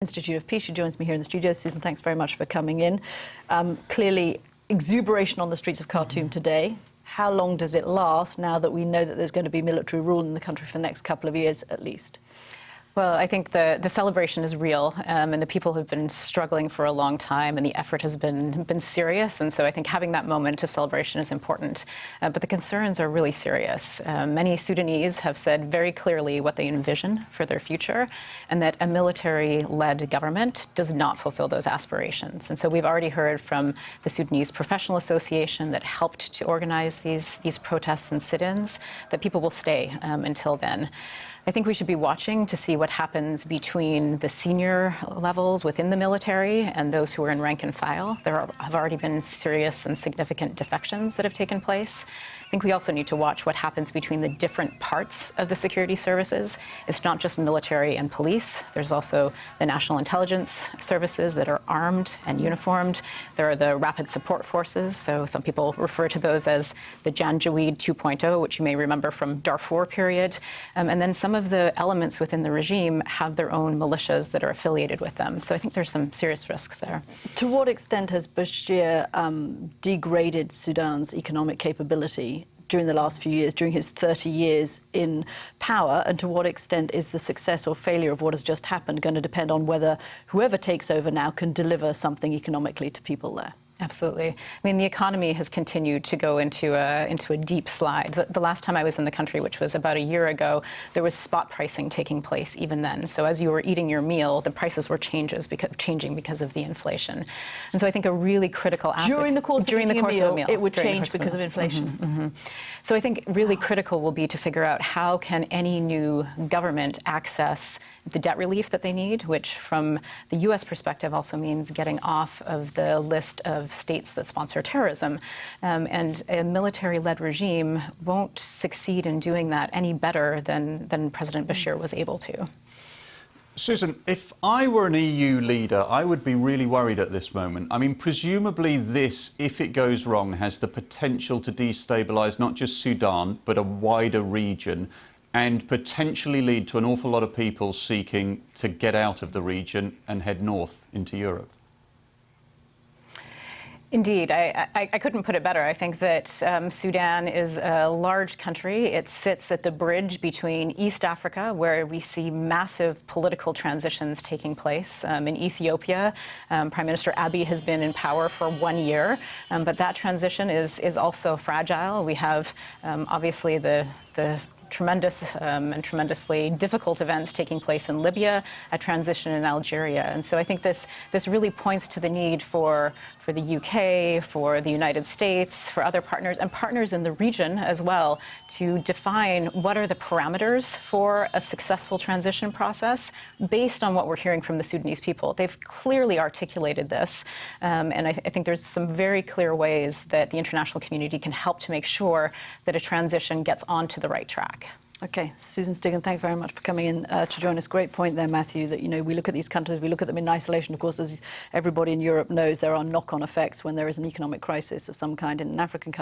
Institute of Peace. She joins me here in the studio. Susan, thanks very much for coming in. Um, clearly, exuberation on the streets of Khartoum mm -hmm. today. How long does it last now that we know that there's going to be military rule in the country for the next couple of years at least? Well, I think the, the celebration is real, um, and the people have been struggling for a long time, and the effort has been, been serious. And so I think having that moment of celebration is important. Uh, but the concerns are really serious. Uh, many Sudanese have said very clearly what they envision for their future, and that a military-led government does not fulfill those aspirations. And so we've already heard from the Sudanese Professional Association that helped to organize these, these protests and sit-ins that people will stay um, until then. I think we should be watching to see what happens between the senior levels within the military and those who are in rank and file. There are, have already been serious and significant defections that have taken place. I think we also need to watch what happens between the different parts of the security services. It's not just military and police. There's also the national intelligence services that are armed and uniformed. There are the rapid support forces. So some people refer to those as the Janjaweed 2.0, which you may remember from Darfur period. Um, and then some of the elements within the regime have their own militias that are affiliated with them. So I think there's some serious risks there. To what extent has Bashir um, degraded Sudan's economic capability during the last few years, during his 30 years in power, and to what extent is the success or failure of what has just happened going to depend on whether whoever takes over now can deliver something economically to people there? Absolutely. I mean, the economy has continued to go into a, into a deep slide. The, the, last time I was in the country, which was about a year ago, there was spot pricing taking place even then. So as you were eating your meal, the prices were changes because, changing because of the inflation. And so I think a really critical aspect... During the course, during of, the course meal, of a meal. It would change because of inflation. Mm -hmm, mm -hmm. So I think really critical will be to figure out how can any new government access the debt relief that they need, which from the U.S. perspective also means getting off of the list of states that sponsor terrorism. Um, and a military-led regime won't succeed in doing that any better than, than President Bashir was able to. Susan, if I were an EU leader, I would be really worried at this moment. I mean, presumably this, if it goes wrong, has the potential to destabilise not just Sudan, but a wider region and potentially lead to an awful lot of people seeking to get out of the region and head north into Europe. Indeed, I, I, I, couldn't put it better. I think that um, Sudan is a large country. It sits at the bridge between East Africa, where we see massive political transitions taking place. Um, in Ethiopia, um, Prime Minister Abiy has been in power for one year, um, but that transition is, is also fragile. We have um, obviously the, the tremendous um, and tremendously difficult events taking place in Libya, a transition in Algeria. And so I think this, this really points to the need for, for the UK, for the United States, for other partners, and partners in the region as well, to define what are the parameters for a successful transition process based on what we're hearing from the Sudanese people. They've clearly articulated this, um, and I, th I think there's some very clear ways that the international community can help to make sure that a transition gets onto the right track. Okay, Susan Stigant, thank you very much for coming in uh, to join us. Great point there, Matthew, that, you know, we look at these countries, we look at them in isolation. Of course, as everybody in Europe knows, there are knock-on effects when there is an economic crisis of some kind in an African country.